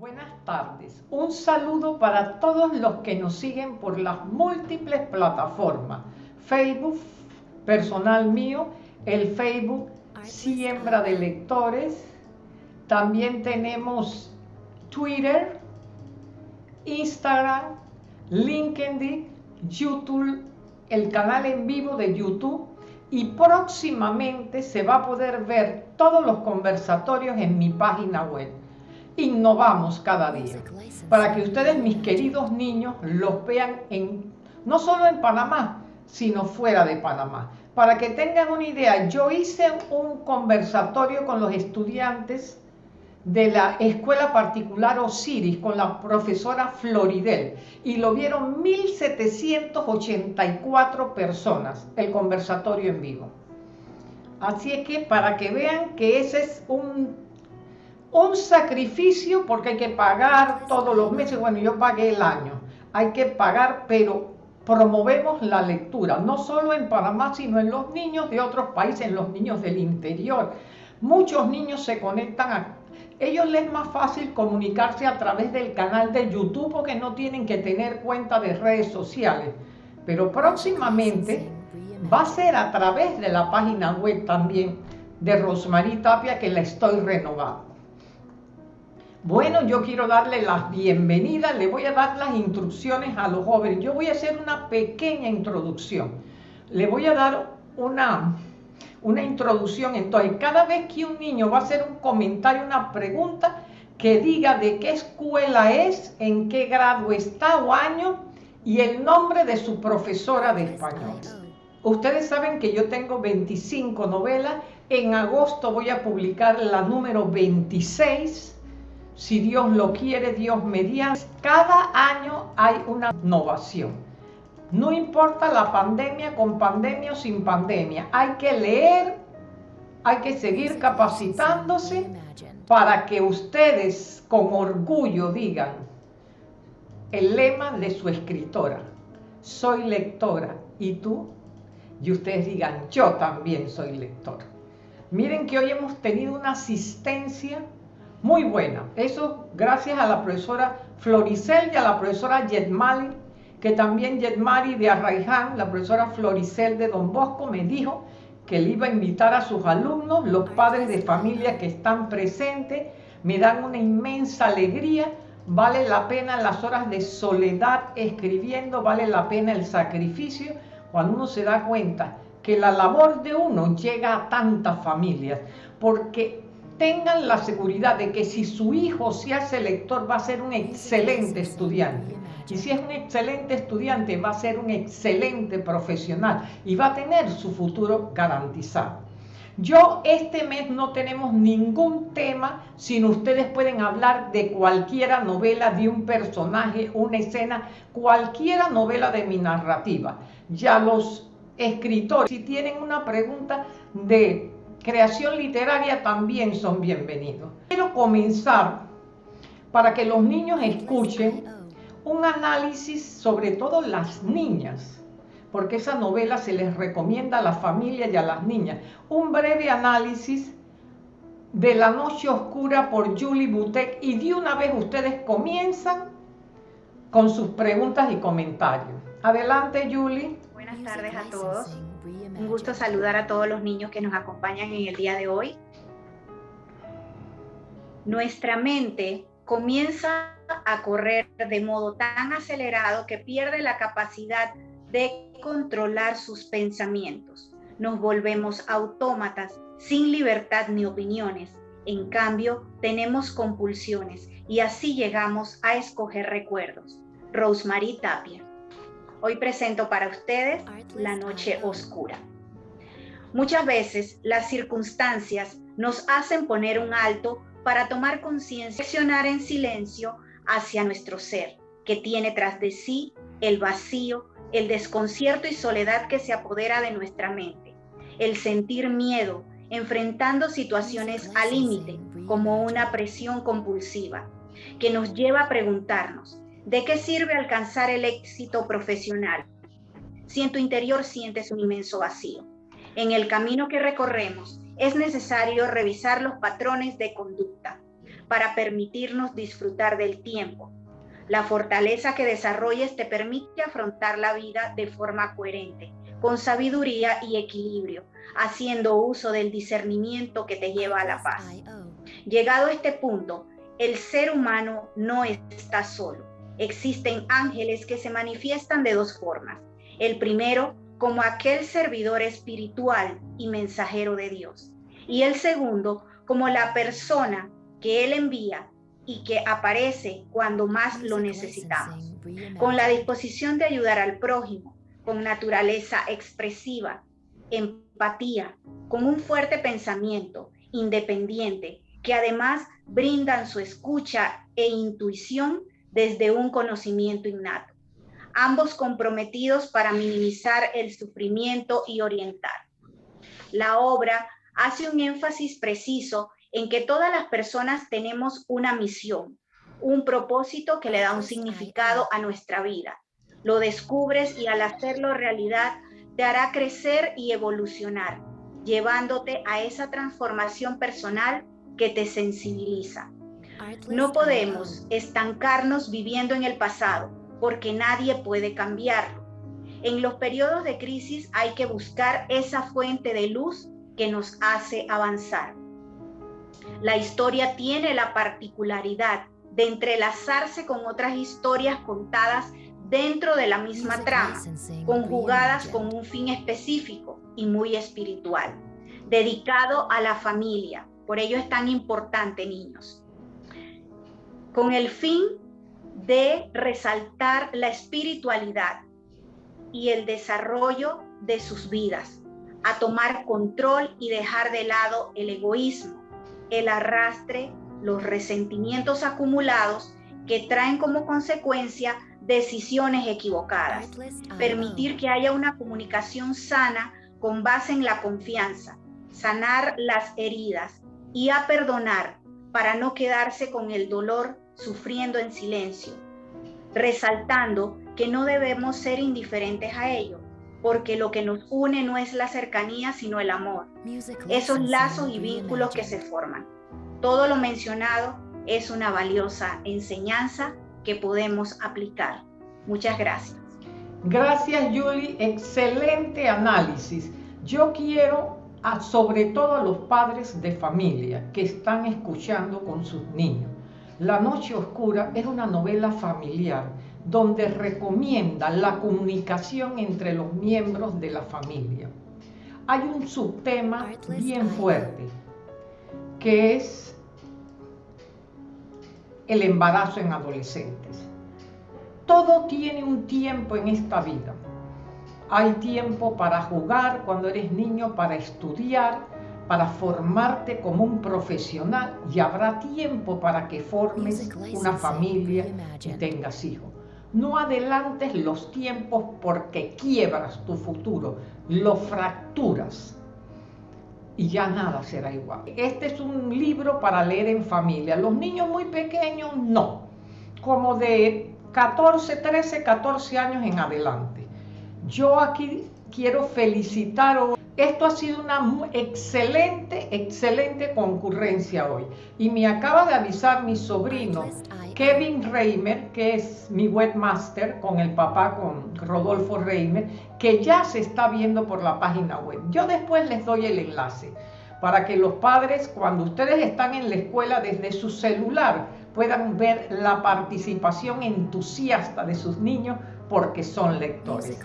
Buenas tardes. Un saludo para todos los que nos siguen por las múltiples plataformas. Facebook, personal mío, el Facebook Siembra de Lectores. También tenemos Twitter, Instagram, LinkedIn, YouTube, el canal en vivo de YouTube y próximamente se va a poder ver todos los conversatorios en mi página web innovamos cada día para que ustedes, mis queridos niños, los vean en, no solo en Panamá, sino fuera de Panamá. Para que tengan una idea, yo hice un conversatorio con los estudiantes de la escuela particular Osiris con la profesora Floridel y lo vieron 1784 personas el conversatorio en vivo. Así es que para que vean que ese es un un sacrificio porque hay que pagar todos los meses, bueno, yo pagué el año, hay que pagar, pero promovemos la lectura, no solo en Panamá, sino en los niños de otros países, en los niños del interior. Muchos niños se conectan a... Ellos les es más fácil comunicarse a través del canal de YouTube porque no tienen que tener cuenta de redes sociales. Pero próximamente va a ser a través de la página web también de Rosmarie Tapia que la estoy renovando. Bueno, yo quiero darle las bienvenidas, le voy a dar las instrucciones a los jóvenes. Yo voy a hacer una pequeña introducción. Le voy a dar una, una introducción. Entonces, cada vez que un niño va a hacer un comentario, una pregunta, que diga de qué escuela es, en qué grado está o año y el nombre de su profesora de español. Ustedes saben que yo tengo 25 novelas. En agosto voy a publicar la número 26 si Dios lo quiere, Dios mediante. Cada año hay una innovación. No importa la pandemia, con pandemia o sin pandemia. Hay que leer, hay que seguir capacitándose para que ustedes con orgullo digan el lema de su escritora. Soy lectora. ¿Y tú? Y ustedes digan, yo también soy lector. Miren que hoy hemos tenido una asistencia muy buena. Eso gracias a la profesora Floricel y a la profesora Yetmali, que también Yetmali de Arraiján, la profesora Floricel de Don Bosco, me dijo que le iba a invitar a sus alumnos, los padres de familia que están presentes, me dan una inmensa alegría, vale la pena las horas de soledad escribiendo, vale la pena el sacrificio, cuando uno se da cuenta que la labor de uno llega a tantas familias, porque tengan la seguridad de que si su hijo se hace lector va a ser un excelente estudiante. Y si es un excelente estudiante va a ser un excelente profesional y va a tener su futuro garantizado. Yo este mes no tenemos ningún tema, sino ustedes pueden hablar de cualquiera novela, de un personaje, una escena, cualquiera novela de mi narrativa. Ya los escritores, si tienen una pregunta de creación literaria también son bienvenidos. Quiero comenzar para que los niños escuchen un análisis, sobre todo las niñas, porque esa novela se les recomienda a las familias y a las niñas. Un breve análisis de La Noche Oscura por Julie Butek y de una vez ustedes comienzan con sus preguntas y comentarios. Adelante, Julie. Buenas tardes a todos. Un gusto saludar a todos los niños que nos acompañan en el día de hoy. Nuestra mente comienza a correr de modo tan acelerado que pierde la capacidad de controlar sus pensamientos. Nos volvemos autómatas sin libertad ni opiniones. En cambio, tenemos compulsiones y así llegamos a escoger recuerdos. Rosemary Tapia. Hoy presento para ustedes La Noche Oscura. Muchas veces las circunstancias nos hacen poner un alto para tomar conciencia, accionar en silencio hacia nuestro ser, que tiene tras de sí el vacío, el desconcierto y soledad que se apodera de nuestra mente, el sentir miedo, enfrentando situaciones al límite como una presión compulsiva, que nos lleva a preguntarnos, ¿De qué sirve alcanzar el éxito profesional si en tu interior sientes un inmenso vacío? En el camino que recorremos es necesario revisar los patrones de conducta para permitirnos disfrutar del tiempo. La fortaleza que desarrolles te permite afrontar la vida de forma coherente, con sabiduría y equilibrio, haciendo uso del discernimiento que te lleva a la paz. Llegado a este punto, el ser humano no está solo. Existen ángeles que se manifiestan de dos formas. El primero, como aquel servidor espiritual y mensajero de Dios. Y el segundo, como la persona que Él envía y que aparece cuando más lo necesitamos, con la disposición de ayudar al prójimo, con naturaleza expresiva, empatía, con un fuerte pensamiento independiente, que además brindan su escucha e intuición desde un conocimiento innato, ambos comprometidos para minimizar el sufrimiento y orientar. La obra hace un énfasis preciso en que todas las personas tenemos una misión, un propósito que le da un significado a nuestra vida. Lo descubres y al hacerlo realidad te hará crecer y evolucionar, llevándote a esa transformación personal que te sensibiliza. No podemos estancarnos viviendo en el pasado, porque nadie puede cambiarlo. En los periodos de crisis hay que buscar esa fuente de luz que nos hace avanzar. La historia tiene la particularidad de entrelazarse con otras historias contadas dentro de la misma trama, conjugadas con un fin específico y muy espiritual, dedicado a la familia. Por ello es tan importante, niños. Con el fin de resaltar la espiritualidad y el desarrollo de sus vidas, a tomar control y dejar de lado el egoísmo, el arrastre, los resentimientos acumulados que traen como consecuencia decisiones equivocadas. Permitir que haya una comunicación sana con base en la confianza, sanar las heridas y a perdonar para no quedarse con el dolor sufriendo en silencio, resaltando que no debemos ser indiferentes a ello, porque lo que nos une no es la cercanía, sino el amor, esos lazos y vínculos que se forman. Todo lo mencionado es una valiosa enseñanza que podemos aplicar. Muchas gracias. Gracias, Julie. Excelente análisis. Yo quiero, a, sobre todo a los padres de familia que están escuchando con sus niños. La Noche Oscura es una novela familiar donde recomienda la comunicación entre los miembros de la familia. Hay un subtema bien fuerte, que es el embarazo en adolescentes. Todo tiene un tiempo en esta vida. Hay tiempo para jugar cuando eres niño, para estudiar, para formarte como un profesional y habrá tiempo para que formes una familia y tengas hijos. No adelantes los tiempos porque quiebras tu futuro, lo fracturas y ya nada será igual. Este es un libro para leer en familia. Los niños muy pequeños no, como de 14, 13, 14 años en adelante. Yo aquí quiero felicitar esto ha sido una excelente, excelente concurrencia hoy. Y me acaba de avisar mi sobrino, Kevin Reimer, que es mi webmaster con el papá, con Rodolfo Reimer, que ya se está viendo por la página web. Yo después les doy el enlace para que los padres, cuando ustedes están en la escuela desde su celular, puedan ver la participación entusiasta de sus niños porque son lectores.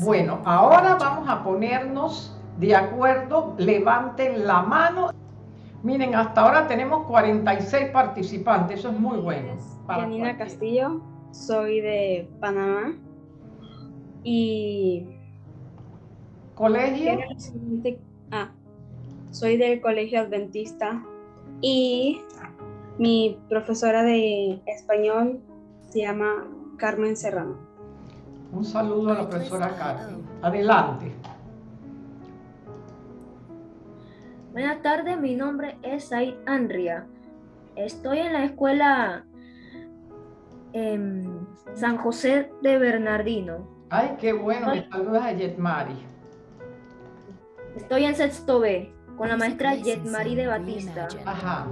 Bueno, ahora vamos a ponernos de acuerdo, levanten la mano. Miren, hasta ahora tenemos 46 participantes, eso es muy bueno. Janina Castillo, soy de Panamá y... ¿Colegio? Ah, soy del Colegio Adventista y mi profesora de español se llama Carmen Serrano. Un saludo a la profesora Carmen. Adelante. Buenas tardes, mi nombre es Said Andria. Estoy en la escuela en San José de Bernardino. Ay, qué bueno, me saludas a Yetmari. Estoy en sexto B con la maestra Yetmari de Batista. Ajá.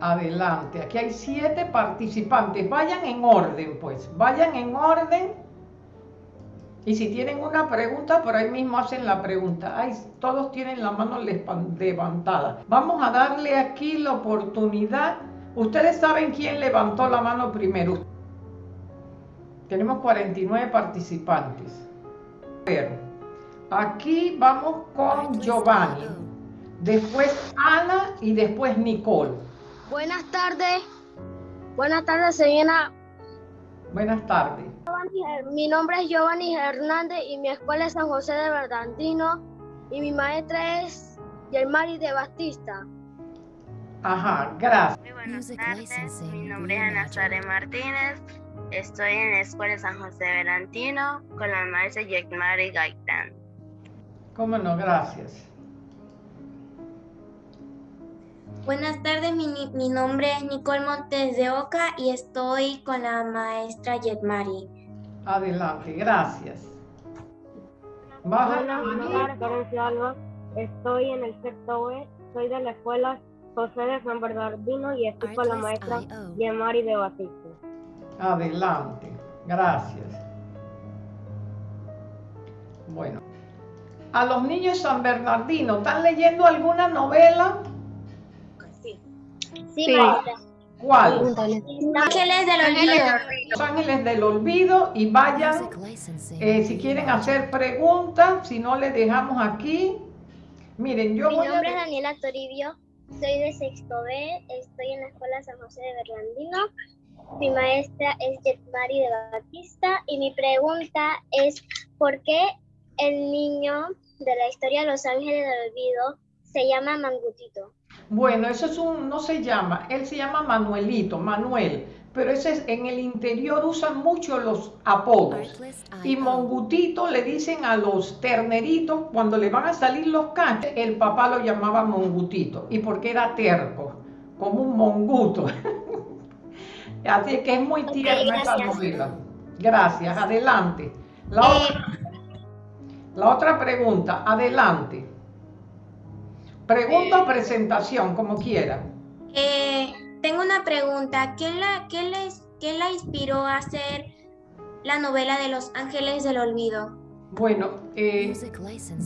Adelante. Aquí hay siete participantes. Vayan en orden, pues. Vayan en orden. Y si tienen una pregunta, por ahí mismo hacen la pregunta. Ay, todos tienen la mano levantada. Vamos a darle aquí la oportunidad. Ustedes saben quién levantó la mano primero. Tenemos 49 participantes. Ver, aquí vamos con Giovanni. Después Ana y después Nicole. Buenas tardes. Buenas tardes, señora. Buenas tardes. Mi nombre es Giovanni Hernández y mi escuela es San José de Bernardino y mi maestra es Yermari de Batista. Ajá, gracias. Muy buenas tardes, mi nombre es Ana Suárez Martínez. Estoy en la escuela San José de Bernardino con la maestra Yermari Gaitán. Cómo no, gracias. Buenas tardes, mi, mi, nombre es Nicole Montes de Oca y estoy con la maestra Yetmari. Adelante, gracias. Baja Buenas tardes, Alba. Estoy en el sexto B, soy de la escuela José de San Bernardino y estoy con la maestra Yetmari de Batista. Adelante, gracias. Bueno, a los niños San Bernardino, ¿están leyendo alguna novela? Sí, maestra. ¿Cuál? Los Ángeles del Olvido. Los Ángeles del Olvido y vayan, eh, si quieren hacer preguntas, si no les dejamos aquí. Miren, yo Mi voy nombre a... es Daniela Toribio, soy de sexto B, estoy en la escuela San José de Bernardino. Mi maestra es Jetmari de Batista y mi pregunta es ¿por qué el niño de la historia Los Ángeles del Olvido se llama Mangutito? Bueno, eso es un, no se llama, él se llama Manuelito, Manuel, pero ese es, en el interior usan mucho los apodos. Y Mongutito le dicen a los terneritos, cuando le van a salir los cachos, el papá lo llamaba Mongutito, y porque era terco, como un monguto. Así que es muy tierna esta novela. Gracias, adelante. La, otra, la otra pregunta, adelante. Pregunta o presentación, como quiera. Eh, tengo una pregunta. ¿Qué la, qué, les, ¿Qué la inspiró a hacer la novela de Los Ángeles del Olvido? Bueno, eh,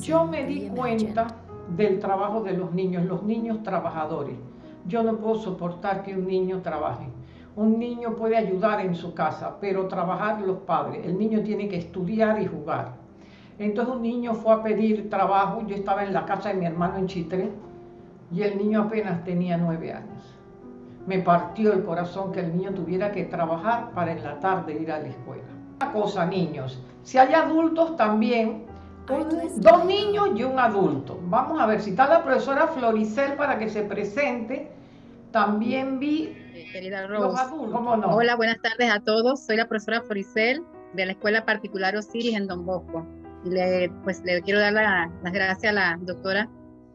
yo me di cuenta del trabajo de los niños, los niños trabajadores. Yo no puedo soportar que un niño trabaje. Un niño puede ayudar en su casa, pero trabajar los padres. El niño tiene que estudiar y jugar. Entonces un niño fue a pedir trabajo, yo estaba en la casa de mi hermano en Chitré y el niño apenas tenía nueve años. Me partió el corazón que el niño tuviera que trabajar para en la tarde ir a la escuela. Una cosa, niños, si hay adultos también, un- dos niños y un adulto. Vamos a ver si está la profesora Floricel para que se presente. También vi Querida los Rose. adultos, ¿cómo no? Hola, buenas tardes a todos. Soy la profesora Floricel de la Escuela Particular Osiris en Don Bosco. Y le, pues, le quiero dar la- las gracias a la doctora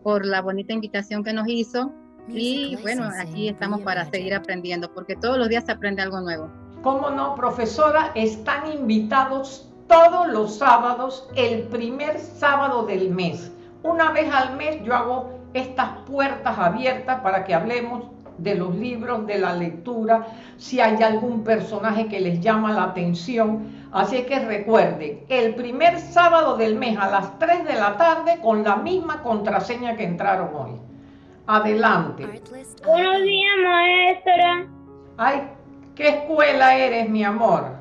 por la bonita invitación que nos hizo. Y bueno, aquí estamos para seguir aprendiendo, porque todos los días se aprende algo nuevo. ¿Cómo no, profesora? Están invitados todos los sábados, el primer sábado del mes. Una vez al mes yo hago estas puertas abiertas para que hablemos de los libros, de la lectura, si hay algún personaje que les llama la atención. Así que recuerden, el primer sábado del mes a las 3 de la tarde con la misma contraseña que entraron hoy. Adelante. Buenos días, maestra. Ay, ¿qué escuela eres, mi amor?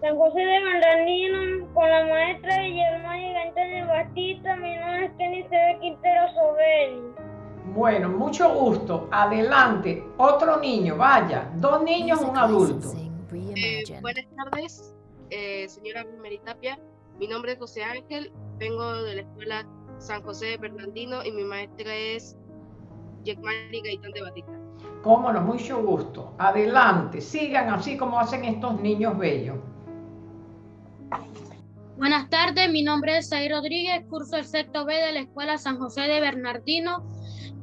San José de Bernardino con la maestra Guillermo Gantén de Batista, mi nombre es Kenny. Quintero Sobel. Bueno, mucho gusto. Adelante. Otro niño, vaya. Dos niños, un adulto. Eh, buenas tardes, eh, señora Tapia. Mi nombre es José Ángel, vengo de la escuela San José de Bernardino y mi maestra es Yekmari Gaitán de Batista. Cómo no, mucho gusto. Adelante. Sigan así como hacen estos niños bellos. Buenas tardes, mi nombre es Saí Rodríguez, curso el sexto B de la Escuela San José de Bernardino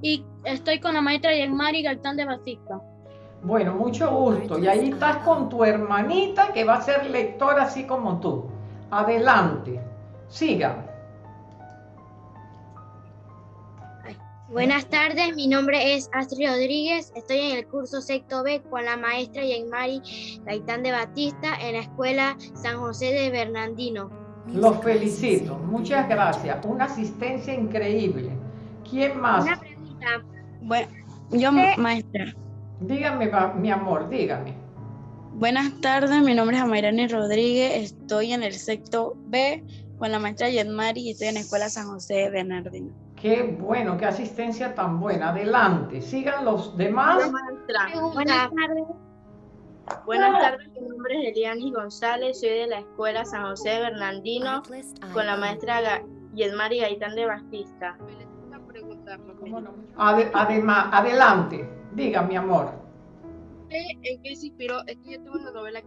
y estoy con la maestra Yelmari Galtán de Batista. Bueno, mucho gusto. Y ahí estás con tu hermanita que va a ser lectora así como tú. Adelante. Sigan. Buenas tardes, mi nombre es Astrid Rodríguez, estoy en el curso sexto B con la maestra Yenmari Gaitán de Batista en la escuela San José de Bernardino. Los felicito, muchas gracias, una asistencia increíble. ¿Quién más? Una pregunta. Bueno, yo maestra. Dígame, mi amor, dígame. Buenas tardes, mi nombre es Amairani Rodríguez, estoy en el sexto B con la maestra Yenmari y estoy en la escuela San José de Bernardino. Qué bueno, qué asistencia tan buena. Adelante, sigan los demás. Buenas tardes. Buenas tardes, mi nombre es Eliani González, soy de la Escuela San José de Bernardino con la maestra Yedmari Gaitán de Batista. además, adelante, diga mi amor. ¿En qué se inspiró? Es que yo tuve una novela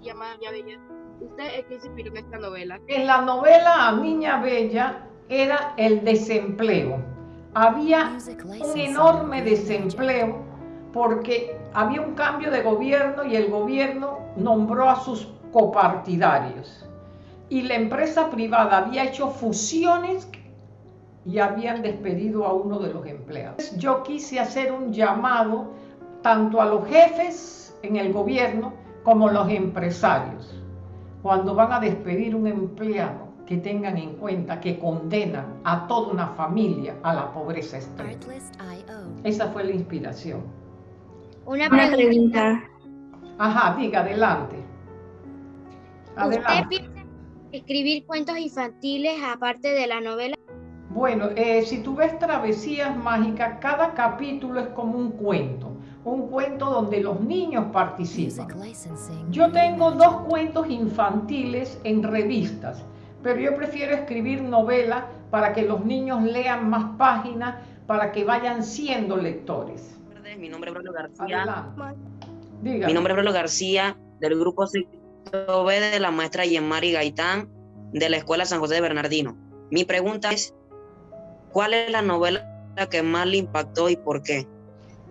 llamada Niña Bella. ¿Usted en qué se inspiró en esta novela? En la novela Niña Bella era el desempleo. Había un enorme desempleo porque había un cambio de gobierno y el gobierno nombró a sus copartidarios. Y la empresa privada había hecho fusiones y habían despedido a uno de los empleados. Yo quise hacer un llamado tanto a los jefes en el gobierno como a los empresarios. Cuando van a despedir un empleado, que tengan en cuenta que condenan a toda una familia a la pobreza extrema. Esa fue la inspiración. Una pregunta. Ajá, diga, adelante. adelante. ¿Usted piensa escribir cuentos infantiles aparte de la novela? Bueno, eh, si tú ves Travesías Mágicas, cada capítulo es como un cuento un cuento donde los niños participan. Yo tengo dos cuentos infantiles en revistas pero yo prefiero escribir novela para que los niños lean más páginas, para que vayan siendo lectores. Mi nombre es Bruno García. Mi nombre es Bruno García, del grupo B de la maestra Yemari Gaitán, de la Escuela San José de Bernardino. Mi pregunta es, ¿cuál es la novela que más le impactó y por qué?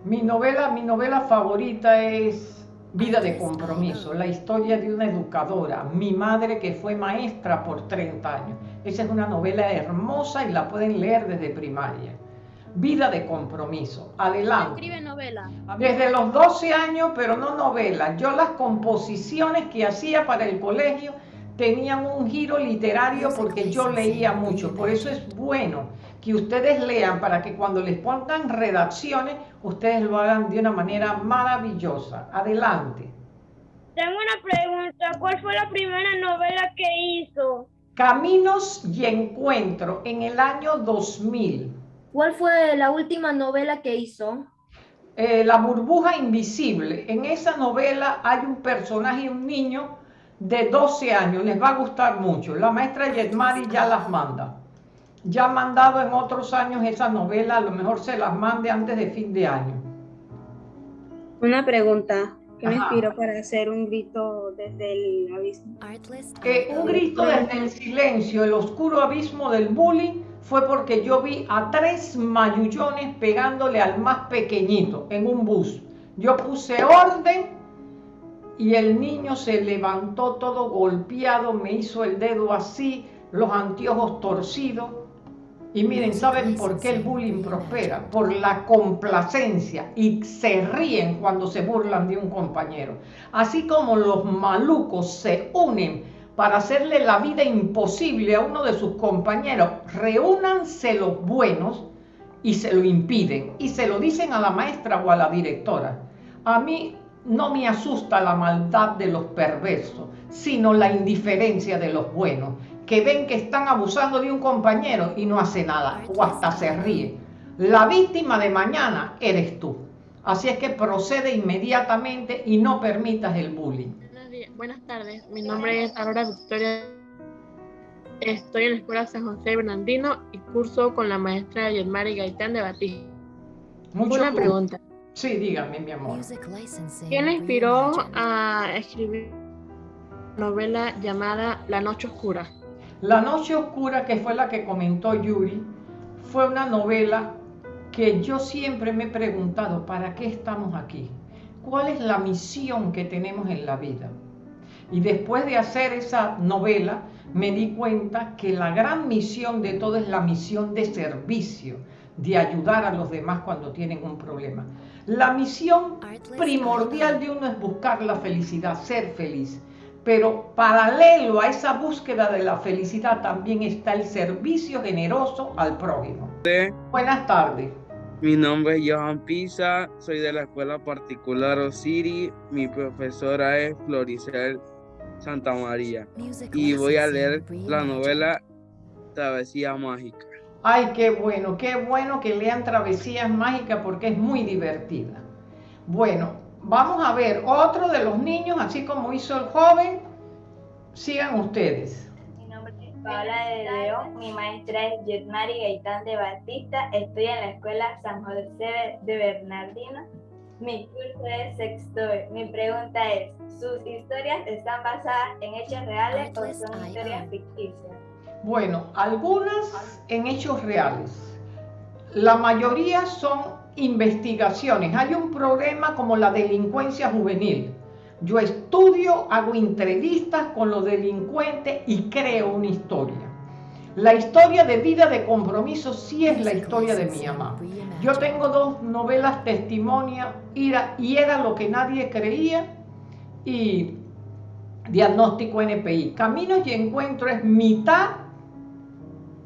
Mi novela, mi novela favorita es Vida de compromiso, la historia de una educadora, mi madre que fue maestra por 30 años. Esa es una novela hermosa y la pueden leer desde primaria. Vida de compromiso. Adelante. Escribe novela. Desde los 12 años, pero no novela. Yo las composiciones que hacía para el colegio tenían un giro literario porque yo leía mucho. Por eso es bueno que ustedes lean para que cuando les pongan redacciones, ustedes lo hagan de una manera maravillosa. Adelante. Tengo una pregunta. ¿Cuál fue la primera novela que hizo? Caminos y Encuentro en el año 2000. ¿Cuál fue la última novela que hizo? Eh, la burbuja invisible. En esa novela hay un personaje, un niño de 12 años. Les va a gustar mucho. La maestra Yetmari ya las manda ya mandado en otros años esa novela, a lo mejor se las mande antes de fin de año. Una pregunta, ¿qué me inspiró para hacer un grito desde el abismo? Eh, un grito desde el silencio, el oscuro abismo del bullying, fue porque yo vi a tres mayullones pegándole al más pequeñito en un bus. Yo puse orden y el niño se levantó todo golpeado, me hizo el dedo así, los anteojos torcidos y miren, ¿saben por qué el bullying prospera? Por la complacencia y se ríen cuando se burlan de un compañero. Así como los malucos se unen para hacerle la vida imposible a uno de sus compañeros, reúnanse los buenos y se lo impiden y se lo dicen a la maestra o a la directora. A mí no me asusta la maldad de los perversos, sino la indiferencia de los buenos que ven que están abusando de un compañero y no hace nada o hasta se ríe. La víctima de mañana eres tú. Así es que procede inmediatamente y no permitas el bullying. Buenas tardes, mi nombre es Aurora Victoria. Estoy en la Escuela San José Bernardino y curso con la maestra Yelmari Gaitán de Batista. Una pregunta. Sí, dígame, mi amor. ¿Quién le inspiró a escribir novela llamada La Noche Oscura? La Noche Oscura, que fue la que comentó Yuri, fue una novela que yo siempre me he preguntado, ¿para qué estamos aquí? ¿Cuál es la misión que tenemos en la vida? Y después de hacer esa novela, me di cuenta que la gran misión de todo es la misión de servicio, de ayudar a los demás cuando tienen un problema. La misión primordial de uno es buscar la felicidad, ser feliz. Pero paralelo a esa búsqueda de la felicidad también está el servicio generoso al prójimo. Buenas tardes. Mi nombre es Johan Pisa, soy de la escuela particular Osiri. Mi profesora es Floricel Santa María. Y voy a leer la novela Travesía Mágica. Ay, qué bueno, qué bueno que lean Travesías Mágicas porque es muy divertida. Bueno, Vamos a ver otro de los niños, así como hizo el joven. Sigan ustedes. Mi nombre es Paola de León, mi maestra es Yetmari Gaitán de Batista, estoy en la escuela San José de Bernardino. Mi curso es sexto. Mi pregunta es, ¿sus historias están basadas en hechos reales o son historias ficticias? Bueno, algunas en hechos reales. La mayoría son investigaciones. Hay un problema como la delincuencia juvenil. Yo estudio, hago entrevistas con los delincuentes y creo una historia. La historia de vida de compromiso sí es la historia de mi mamá. Yo tengo dos novelas testimonia y era lo que nadie creía y diagnóstico NPI. Caminos y encuentro es mitad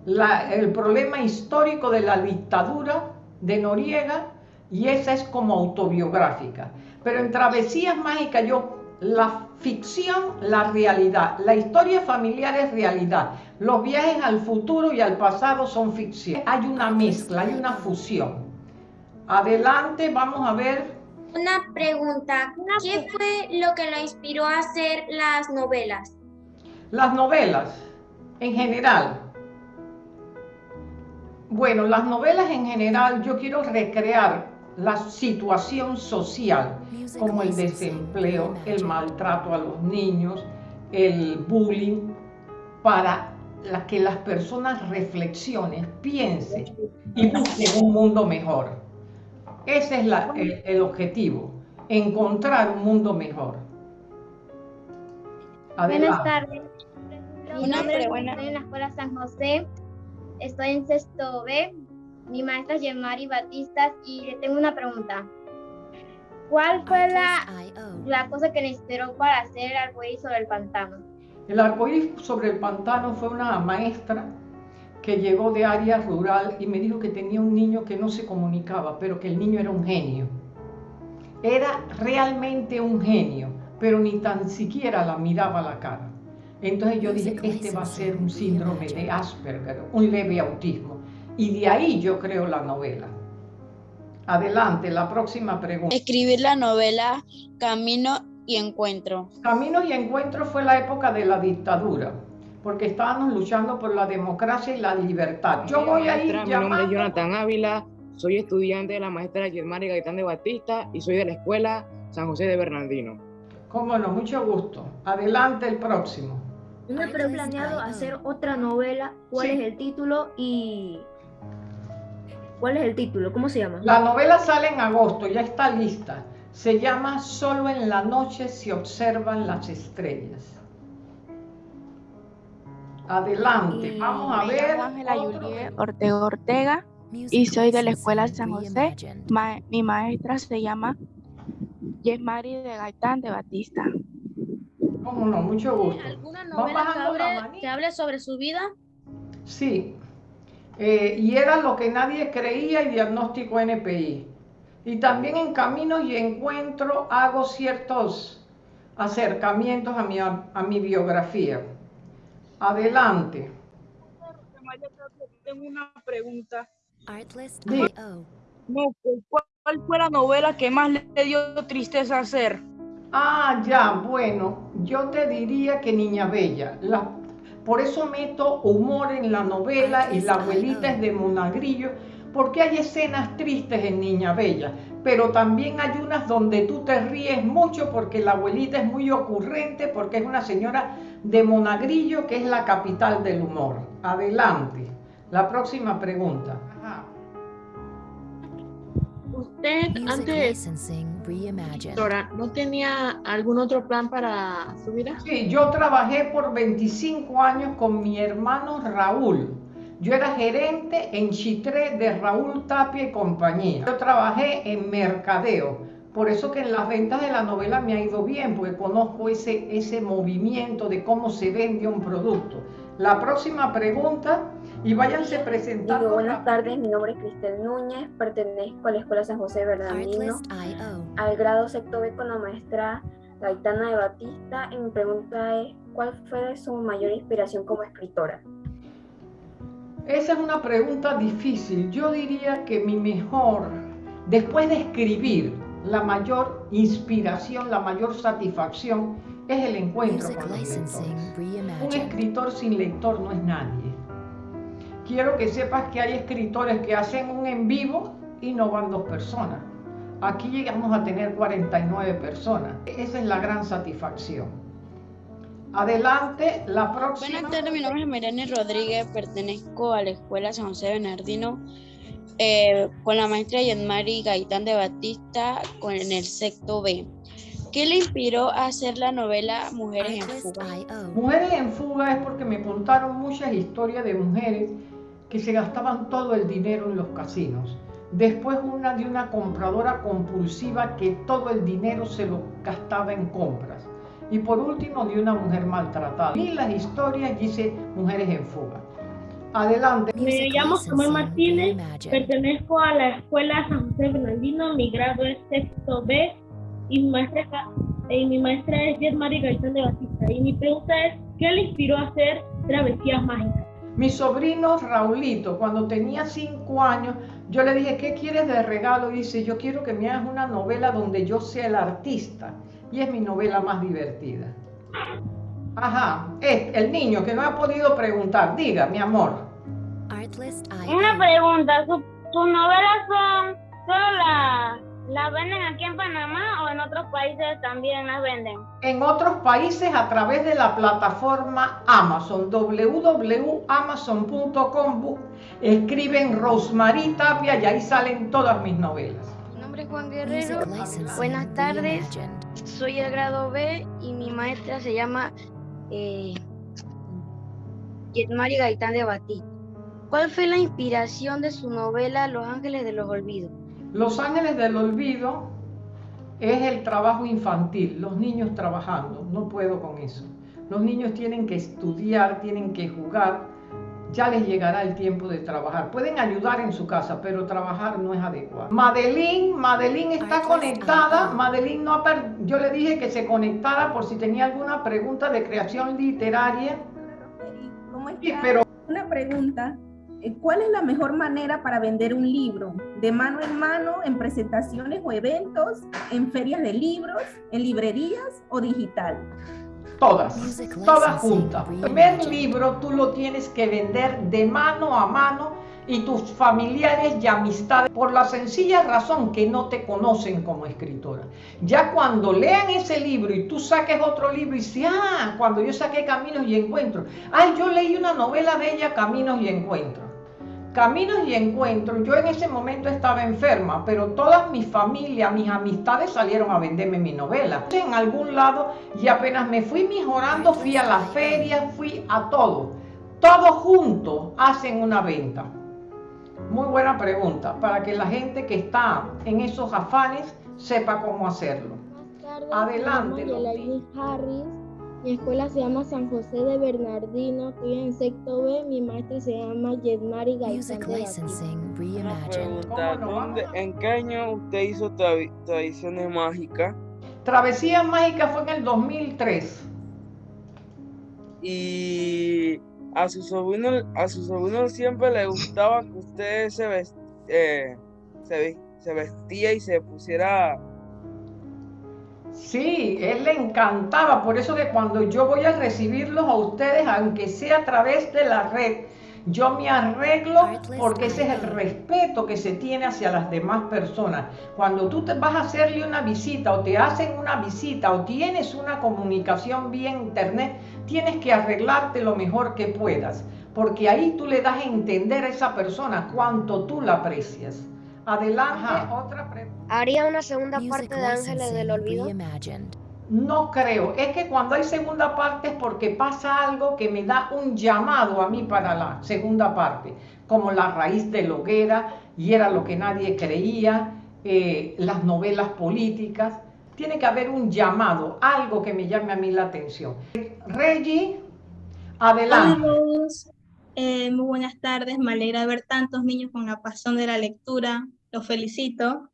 el problema histórico de la dictadura de Noriega y esa es como autobiográfica. Pero en Travesías Mágicas yo, la ficción, la realidad, la historia familiar es realidad, los viajes al futuro y al pasado son ficción. Hay una mezcla, hay una fusión. Adelante, vamos a ver. Una pregunta, ¿qué fue lo que la inspiró a hacer las novelas? Las novelas, en general, bueno, las novelas en general yo quiero recrear la situación social, como el desempleo, el maltrato a los niños, el bullying, para que las personas reflexionen, piensen y busquen un mundo mejor. Ese es el, objetivo, encontrar un mundo mejor. Buenas tardes. Mi nombre es en la Escuela San José estoy en sexto B. Mi maestra es Yemari Batistas y le tengo una pregunta. ¿Cuál fue la, la cosa que le inspiró para hacer el arcoíris sobre el pantano? El arcoíris sobre el pantano fue una maestra que llegó de área rural y me dijo que tenía un niño que no se comunicaba, pero que el niño era un genio. Era realmente un genio, pero ni tan siquiera la miraba a la cara. Entonces yo dije, este va a ser un síndrome de Asperger, un leve autismo. Y de ahí yo creo la novela. Adelante, la próxima pregunta. Escribir la novela Camino y Encuentro. Camino y Encuentro fue la época de la dictadura, porque estábamos luchando por la democracia y la libertad. Yo voy a ir Mi nombre es Jonathan Ávila, soy estudiante de la maestra Germán Gaitán de Batista y soy de la escuela San José de Bernardino. Cómo no, mucho gusto. Adelante el próximo. No he planeado hacer otra novela. ¿Cuál es el título y cuál es el título? ¿Cómo se llama? La novela sale en agosto, ya está lista. Se llama Solo en la noche se observan las estrellas. Adelante, vamos a ver. Ángela Ortega Ortega y soy de la Escuela San José. mi maestra se llama Yesmari de Gaitán de Batista. Cómo no, mucho gusto. ¿Alguna novela que hable, sobre su vida? Sí. Eh, y era lo que nadie creía y diagnóstico NPI. Y también en caminos y encuentro hago ciertos acercamientos a mi, a, mi biografía. Adelante. Tengo una pregunta. ¿Cuál fue la novela que más le dio tristeza hacer? Ah, ya, bueno, yo te diría que Niña Bella. por eso meto humor en la novela y la abuelita es de Monagrillo, porque hay escenas tristes en Niña Bella, pero también hay unas donde tú te ríes mucho porque la abuelita es muy ocurrente, porque es una señora de Monagrillo que es la capital del humor. Adelante. La próxima pregunta. Usted antes ¿no tenía algún otro plan para su vida? Sí, yo trabajé por 25 años con mi hermano Raúl. Yo era gerente en Chitré de Raúl Tapia y compañía. Yo trabajé en mercadeo. Por eso que en las ventas de la novela me ha ido bien, porque conozco ese, ese movimiento de cómo se vende un producto. La próxima pregunta, y váyanse presentando. buenas tardes, mi nombre es Cristel Núñez, pertenezco a la Escuela San José Bernardino, al grado sexto B con la maestra Gaitana de Batista, y mi pregunta es, ¿cuál fue su mayor inspiración como escritora? Esa es una pregunta difícil. Yo diría que mi mejor, después de escribir, la mayor inspiración, la mayor satisfacción es el encuentro con los lectores. Un escritor sin lector no es nadie. Quiero que sepas que hay escritores que hacen un en vivo y no van dos personas. Aquí llegamos a tener 49 personas. Esa es la gran satisfacción. Adelante, la próxima. Buenas tardes, mi nombre es Mirani Rodríguez, pertenezco a la Escuela San José Bernardino eh, con la maestra Yanmari Gaitán de Batista con, en el sexto B. ¿Qué le inspiró a hacer la novela Mujeres en Fuga? Mujeres en Fuga es porque me contaron muchas historias de mujeres que se gastaban todo el dinero en los casinos. Después una de una compradora compulsiva que todo el dinero se lo gastaba en compras. Y por último de una mujer maltratada. Y las historias dice Mujeres en Fuga. Adelante. Me llamo Samuel Martínez, pertenezco a la Escuela San José Bernardino, mi grado es sexto B y mi maestra, y mi maestra es Jet María Gaitán de Batista. Y mi pregunta es, ¿qué le inspiró a hacer travesías mágicas? Mi sobrino Raulito, cuando tenía cinco años, yo le dije, ¿qué quieres de regalo? Y dice, yo quiero que me hagas una novela donde yo sea el artista. Y es mi novela más divertida. Ajá, es el niño que no ha podido preguntar. Diga, mi amor. Una pregunta, ¿sus novelas son solo las ¿Las venden aquí en Panamá o en otros países también las venden? En otros países a través de la plataforma Amazon, www.amazon.com. Escriben Rosemary Tapia y ahí salen todas mis novelas. Mi nombre es Juan Guerrero. Buenas tardes. Soy el grado B y mi maestra se llama eh, Yetmari Gaitán de Batí. ¿Cuál fue la inspiración de su novela Los Ángeles de los Olvidos? Los ángeles del olvido es el trabajo infantil, los niños trabajando, no puedo con eso. Los niños tienen que estudiar, tienen que jugar, ya les llegará el tiempo de trabajar. Pueden ayudar en su casa, pero trabajar no es adecuado. Madeline, Madeline está conectada. Madeline no yo le dije que se conectara por si tenía alguna pregunta de creación literaria. ¿Cómo está? pero una pregunta. Eh, ¿Cuál es la mejor manera para vender un libro? ¿De mano en mano, en presentaciones o eventos, en ferias de libros, en librerías o digital? Todas, todas juntas. El primer libro tú lo tienes que vender de mano a mano y tus familiares y amistades por la sencilla razón que no te conocen como escritora. Ya cuando lean ese libro y tú saques otro libro y dices, ah, cuando yo saqué Caminos y Encuentros, ay, yo leí una novela de ella, Caminos y Encuentros. Caminos y encuentros, yo en ese momento estaba enferma, pero toda mi familia, mis amistades salieron a venderme mi novela. En algún lado y apenas me fui mejorando, fui a la feria, fui a todo. Todos juntos hacen una venta. Muy buena pregunta, para que la gente que está en esos afanes sepa cómo hacerlo. Adelante. Mi escuela se llama San José de Bernardino, estoy en sexto B, mi maestra se llama Yedmari Gaitán ¿en qué año usted hizo Tradiciones Mágicas? Travesía Mágica fue en el 2003. Y a su sobrino, a su sobrino siempre le gustaba que usted se, eh, se vestía y se pusiera Sí, él le encantaba, por eso que cuando yo voy a recibirlos a ustedes, aunque sea a través de la red, yo me arreglo porque ese es el respeto que se tiene hacia las demás personas. Cuando tú te vas a hacerle una visita o te hacen una visita o tienes una comunicación vía internet, tienes que arreglarte lo mejor que puedas, porque ahí tú le das a entender a esa persona cuánto tú la aprecias. Adelante, otra pregunta. ¿Haría una segunda parte de Ángeles del Olvido? No creo. Es que cuando hay segunda parte es porque pasa algo que me da un llamado a mí para la segunda parte, como la raíz de la hoguera y era lo que nadie creía, eh, las novelas políticas. Tiene que haber un llamado, algo que me llame a mí la atención. Reggie, adelante. Eh, muy buenas tardes, me alegra ver tantos niños con la pasión de la lectura, los felicito.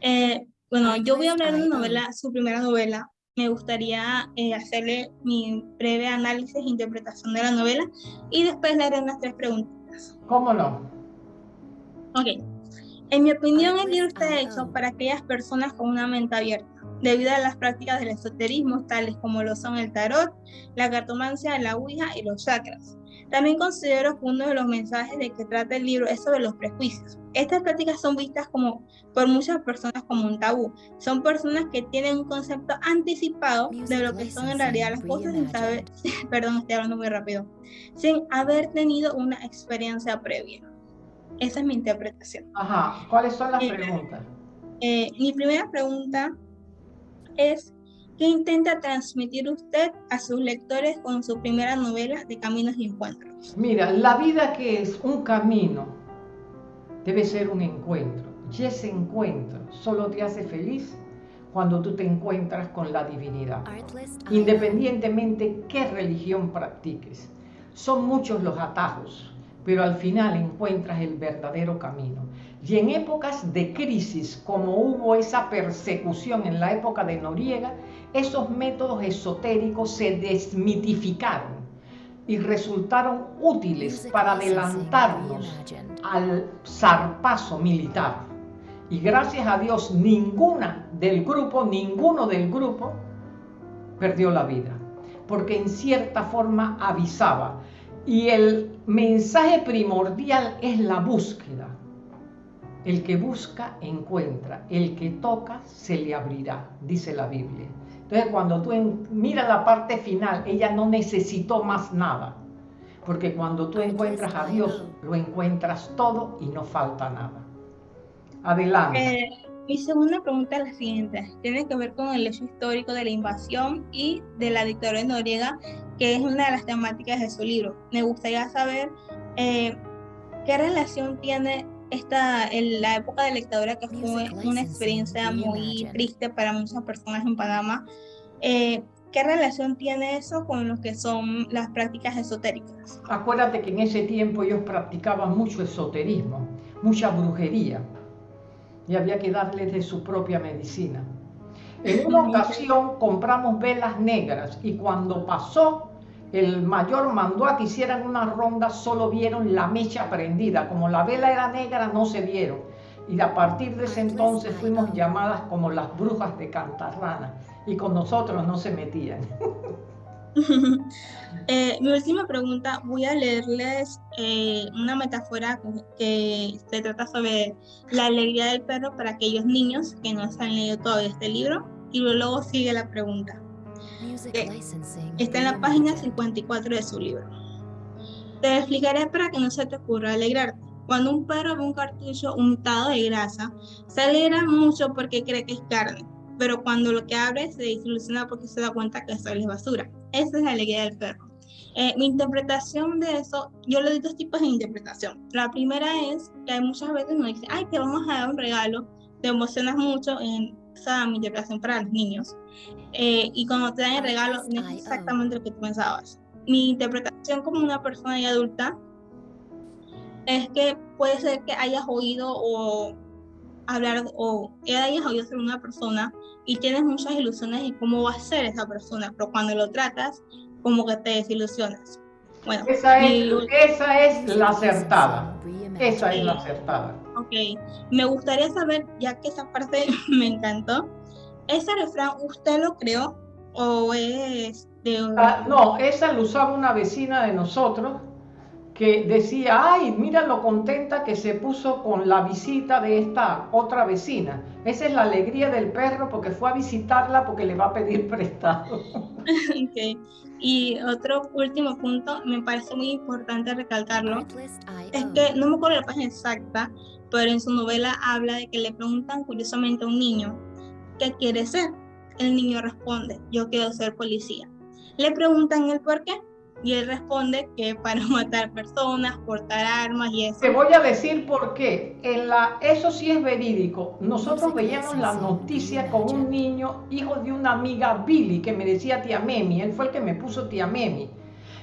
Eh, bueno, yo voy a hablar de una novela, su primera novela, me gustaría eh, hacerle mi breve análisis e interpretación de la novela y después le haré unas tres preguntas. ¿Cómo no? Ok. En mi opinión, el libro está hecho para aquellas personas con una mente abierta, debido a las prácticas del esoterismo, tales como lo son el tarot, la cartomancia, la ouija y los chakras. También considero que uno de los mensajes de que trata el libro es sobre los prejuicios. Estas prácticas son vistas como por muchas personas como un tabú. Son personas que tienen un concepto anticipado de lo que son en realidad las cosas sin saber, perdón, estoy hablando muy rápido, sin haber tenido una experiencia previa. Esa es mi interpretación. Ajá, ¿cuáles son las eh, preguntas? Eh, mi primera pregunta es ¿Qué intenta transmitir usted a sus lectores con su primera novela de Caminos y Encuentros? Mira, la vida que es un camino debe ser un encuentro. Y ese encuentro solo te hace feliz cuando tú te encuentras con la divinidad, independientemente qué religión practiques. Son muchos los atajos, pero al final encuentras el verdadero camino. Y en épocas de crisis, como hubo esa persecución en la época de Noriega, esos métodos esotéricos se desmitificaron y resultaron útiles para adelantarnos al zarpazo militar. Y gracias a Dios, ninguna del grupo, ninguno del grupo perdió la vida, porque en cierta forma avisaba. Y el mensaje primordial es la búsqueda. El que busca, encuentra. El que toca, se le abrirá, dice la Biblia. Entonces, cuando tú miras la parte final, ella no necesitó más nada. Porque cuando tú encuentras a Dios, lo encuentras todo y no falta nada. Adelante. Eh, mi segunda pregunta es la siguiente. Tiene que ver con el hecho histórico de la invasión y de la dictadura de Noriega, que es una de las temáticas de su libro. Me gustaría saber eh, qué relación tiene esta, en la época de la dictadura, que fue una experiencia muy triste para muchas personas en Panamá, eh, ¿qué relación tiene eso con lo que son las prácticas esotéricas? Acuérdate que en ese tiempo ellos practicaban mucho esoterismo, mucha brujería, y había que darles de su propia medicina. En una ocasión compramos velas negras y cuando pasó el mayor mandó a que hicieran una ronda, solo vieron la mecha prendida. Como la vela era negra, no se vieron. Y a partir de ese entonces fuimos llamadas como las brujas de Cantarrana. Y con nosotros no se metían. Eh, mi última pregunta, voy a leerles eh, una metáfora que se trata sobre la alegría del perro para aquellos niños que no han leído todo este libro. Y luego sigue la pregunta. Eh, está en la página 54 de su libro. Te explicaré para que no se te ocurra alegrarte. Cuando un perro ve un cartucho untado de grasa, se alegra mucho porque cree que es carne, pero cuando lo que abre se desilusiona porque se da cuenta que eso es basura. Esa es la alegría del perro. Eh, mi interpretación de eso, yo le doy dos tipos de interpretación. La primera es que hay muchas veces nos dicen, ay, te vamos a dar un regalo, te emocionas mucho en esa mi interpretación para los niños. Eh, y cuando te dan el regalo, no es exactamente lo que tú pensabas. Mi interpretación como una persona ya adulta es que puede ser que hayas oído o hablar o hayas oído ser una persona y tienes muchas ilusiones de cómo va a ser esa persona, pero cuando lo tratas, como que te desilusionas. Bueno, esa es, esa es la acertada. Esa es la acertada. Ok, me gustaría saber, ya que esa parte me encantó, ¿ese refrán usted lo creó o es de... Ah, no, esa lo usaba una vecina de nosotros que decía, ay, mira lo contenta que se puso con la visita de esta otra vecina. Esa es la alegría del perro porque fue a visitarla porque le va a pedir prestado. okay. Y otro último punto, me parece muy importante recalcarlo, es que no me acuerdo la página exacta, pero en su novela habla de que le preguntan curiosamente a un niño qué quiere ser, el niño responde, yo quiero ser policía. Le preguntan el por qué y él responde que para matar personas, portar armas y eso. Te voy a decir por qué. En la, eso sí es verídico. Nosotros veíamos la noticia con un niño, hijo de una amiga Billy, que me decía tía Memi. Él fue el que me puso tía Memi.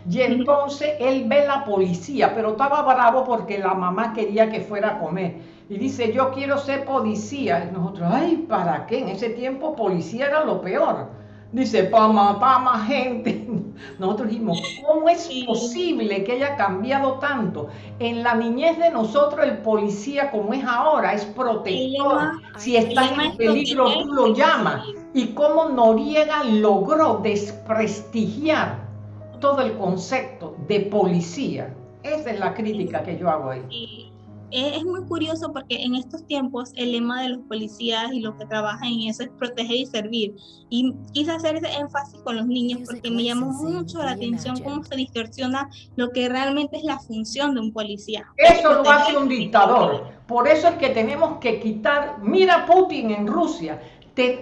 Y entonces él ve la policía, pero estaba bravo porque la mamá quería que fuera a comer. Y dice, yo quiero ser policía. Y nosotros, ay, ¿para qué? En ese tiempo policía era lo peor. Dice, para matar más gente. Nosotros dijimos, ¿cómo es posible que haya cambiado tanto? En la niñez de nosotros el policía como es ahora es protector. Si está en peligro tú lo llamas. Y cómo Noriega logró desprestigiar todo el concepto de policía. Esa es la crítica que yo hago ahí. Es muy curioso porque en estos tiempos el lema de los policías y los que trabajan en eso es proteger y servir. Y quise hacer ese énfasis con los niños porque me llamó mucho la atención cómo se distorsiona lo que realmente es la función de un policía. Eso lo hace un dictador. Por eso es que tenemos que quitar, mira Putin en Rusia,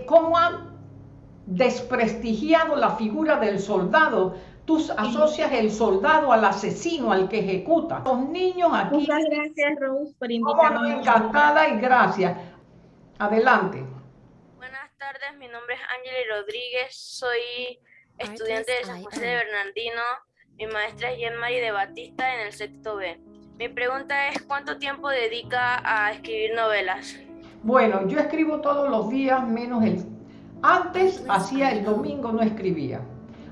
cómo ha desprestigiado la figura del soldado Tú asocias el soldado al asesino, al que ejecuta. Los niños aquí. Muchas gracias, Rose, por invitarme. encantada y gracias. Adelante. Buenas tardes, mi nombre es Ángel Rodríguez, soy estudiante de San José de Bernardino. Mi maestra es Jean Marie de Batista en el sexto B. Mi pregunta es, ¿cuánto tiempo dedica a escribir novelas? Bueno, yo escribo todos los días, menos el... Antes hacía el domingo, no escribía.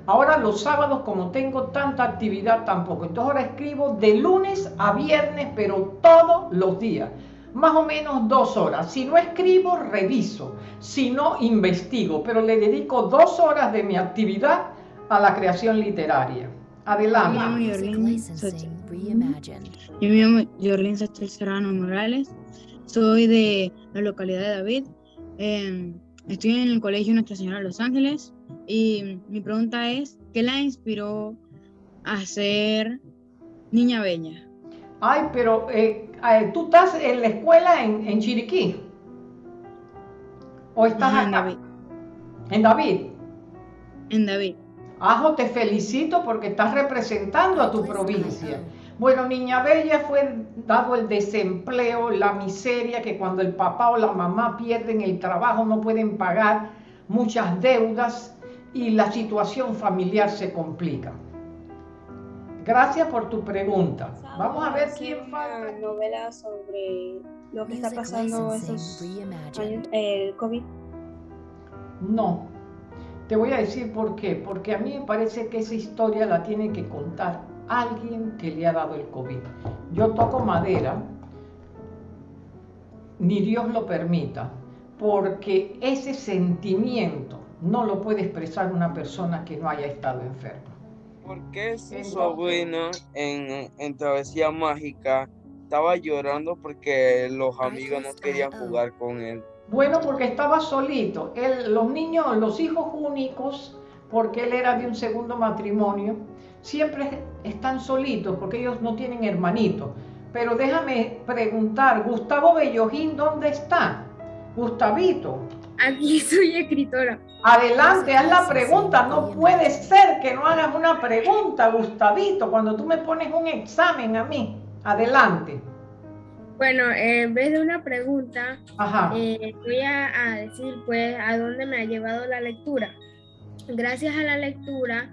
Ahora los sábados, como tengo tanta actividad, tampoco. Entonces ahora escribo de lunes a viernes, pero todos los días. Más o menos dos horas. Si no escribo, reviso. Si no, investigo. Pero le dedico dos horas de mi actividad a la creación literaria. Adelante. Yo me llamo Jorlin Serrano Morales. Soy de la localidad de David. Em, estoy en el Colegio Nuestra Señora de Los Ángeles. Y mi pregunta es, ¿qué la inspiró a ser niña bella? Ay, pero eh, eh, tú estás en la escuela en, Chiriquí. ¿O estás En David. ¿En David? En David. Ajo, te felicito porque estás representando a tu provincia. Bueno, Niña Bella fue dado el desempleo, la miseria, que cuando el papá o la mamá pierden el trabajo no pueden pagar muchas deudas y la situación familiar se complica. Gracias por tu pregunta. Vamos a ver quién falta. Una novela sobre lo que está pasando esos años, el COVID. No. Te voy a decir por qué. Porque a mí me parece que esa historia la tiene que contar alguien que le ha dado el COVID. Yo toco madera, ni Dios lo permita, porque ese sentimiento no lo puede expresar una persona que no haya estado enferma. ¿Por qué su sobrino en, en Travesía Mágica estaba llorando porque los amigos no querían jugar con él? Bueno, porque estaba solito. Él, los niños, los hijos únicos, porque él era de un segundo matrimonio, siempre están solitos porque ellos no tienen hermanitos. Pero déjame preguntar, Gustavo Bellojín, ¿dónde está? Gustavito. Aquí soy escritora. Adelante, haz la pregunta. No puede ser que no hagas una pregunta, Gustavito, cuando tú me pones un examen a mí. Adelante. Bueno, en vez de una pregunta, eh, voy a, decir pues a dónde me ha llevado la lectura. Gracias a la lectura,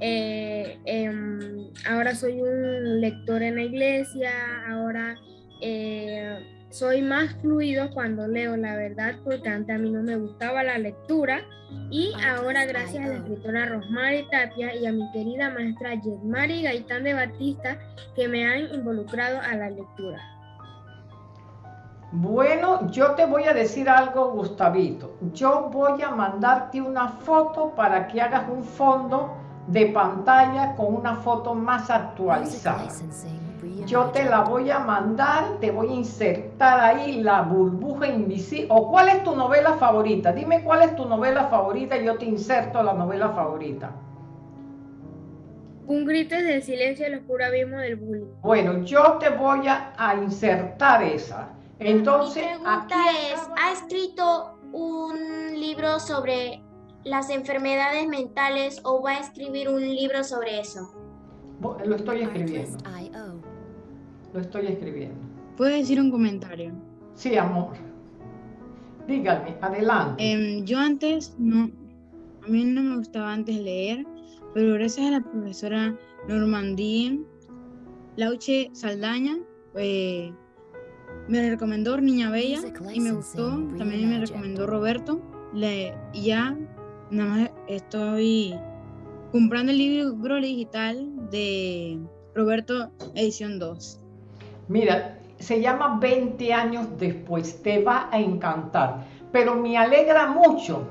eh, em, ahora soy un lector en la iglesia, ahora eh, soy más fluido cuando leo, la verdad, porque antes a mí no me gustaba la lectura y ahora gracias a la escritora Rosmary Tapia y a mi querida maestra Yetmari Gaitán de Batista que me han involucrado a la lectura. Bueno, yo te voy a decir algo, Gustavito. Yo voy a mandarte una foto para que hagas un fondo de pantalla con una foto más actualizada. Yo te la voy a mandar, te voy a insertar ahí la burbuja invisible. ¿O cuál es tu novela favorita? Dime cuál es tu novela favorita y yo te inserto la novela favorita. Un grito de silencio el oscuro abismo del bullying. Bueno, yo te voy a, insertar esa. Entonces, Mi pregunta es, ¿ha escrito un libro sobre las enfermedades mentales o va a escribir un libro sobre eso? Lo estoy escribiendo. Lo estoy escribiendo. ¿Puedo decir un comentario? Sí, amor. Dígame, adelante. Em, yo antes no, a mí no me gustaba antes leer, pero gracias a la profesora Normandía Lauche Saldaña, eh, me recomendó Niña Bella y me gustó. También me recomendó Roberto. Le, ya nada más estoy comprando el libro digital de Roberto Edición 2. Mira, se llama 20 años después, te va a encantar. Pero me alegra mucho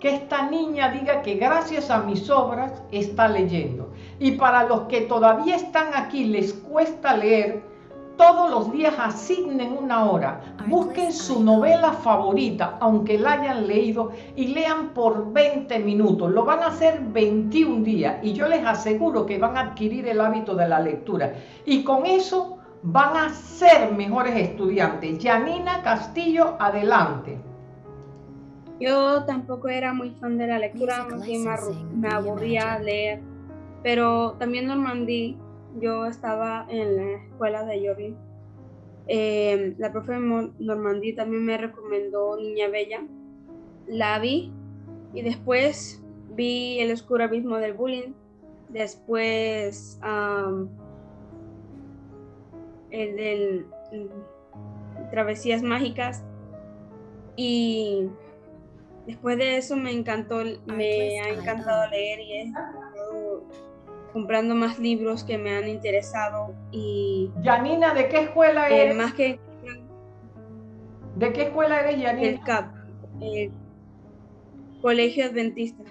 que esta niña diga que gracias a mis obras está leyendo. Y para los que todavía están aquí les cuesta leer, todos los días asignen una hora, busquen su novela favorita, aunque la hayan leído, y lean por 20 minutos. Lo van a hacer 21 días y yo les aseguro que van a adquirir el hábito de la lectura. Y con eso van a ser mejores estudiantes. Yanina Castillo, adelante. Yo tampoco era muy fan de la lectura, me, aburría leer, pero también Normandí, yo estaba en la escuela de Jordi. Eh, la profe Normandí también me recomendó Niña Bella, la vi y después vi El oscuro abismo del bullying, después el del Travesías Mágicas y después de eso me encantó, me ha encantado leer y he estado comprando más libros que me han interesado y... Yanina, ¿de qué escuela eres? más que... ¿De qué escuela eres, Yanina? El CAP, el Colegio Adventista.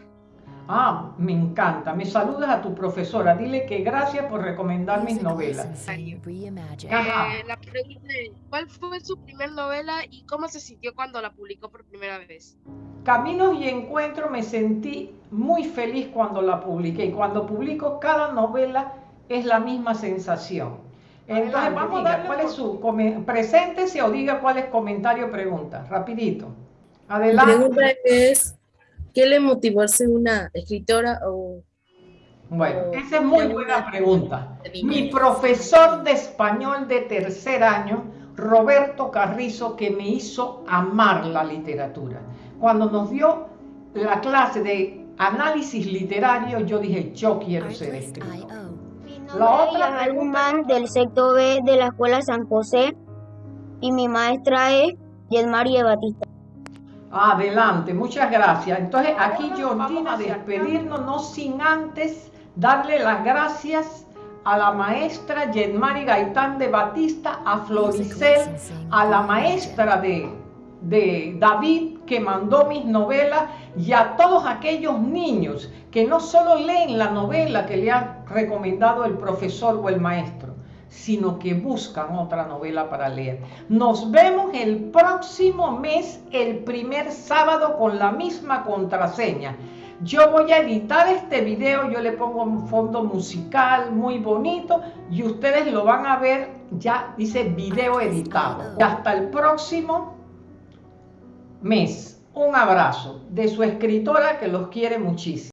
Ah, me encanta. Me saludas a tu profesora. Dile que gracias por recomendar mis novelas. Eh, la pregunta es, ¿cuál fue su primera novela y cómo se sintió cuando la publicó por primera vez? Caminos y Encuentro me sentí muy feliz cuando la publiqué. Y cuando publico cada novela es la misma sensación. Entonces vamos a dar cuál es su... Preséntese o diga cuál es comentario o pregunta. Rapidito. Adelante. La pregunta es... ¿Qué le motivó a ser una escritora o bueno, esa es muy buena pregunta. Mi profesor de español de tercer año, Roberto Carrizo, que me hizo amar la literatura. Cuando nos dio la clase de análisis literario, yo dije, yo quiero ser escritor. La otra pregunta... del sector B de la Escuela San José y mi maestra es Yelmarie Batista. Adelante, muchas gracias. Entonces aquí yo vamos a despedirnos, no sin antes darle las gracias a la maestra Yenmari Gaitán de Batista, a Floricel, a la maestra de, de David que mandó mis novelas y a todos aquellos niños que no solo leen la novela que le ha recomendado el profesor o el maestro, sino que buscan otra novela para leer. Nos vemos el próximo mes, el primer sábado, con la misma contraseña. Yo voy a editar este video, yo le pongo un fondo musical muy bonito y ustedes lo van a ver, ya dice video editado. Y hasta el próximo mes. Un abrazo de su escritora que los quiere muchísimo.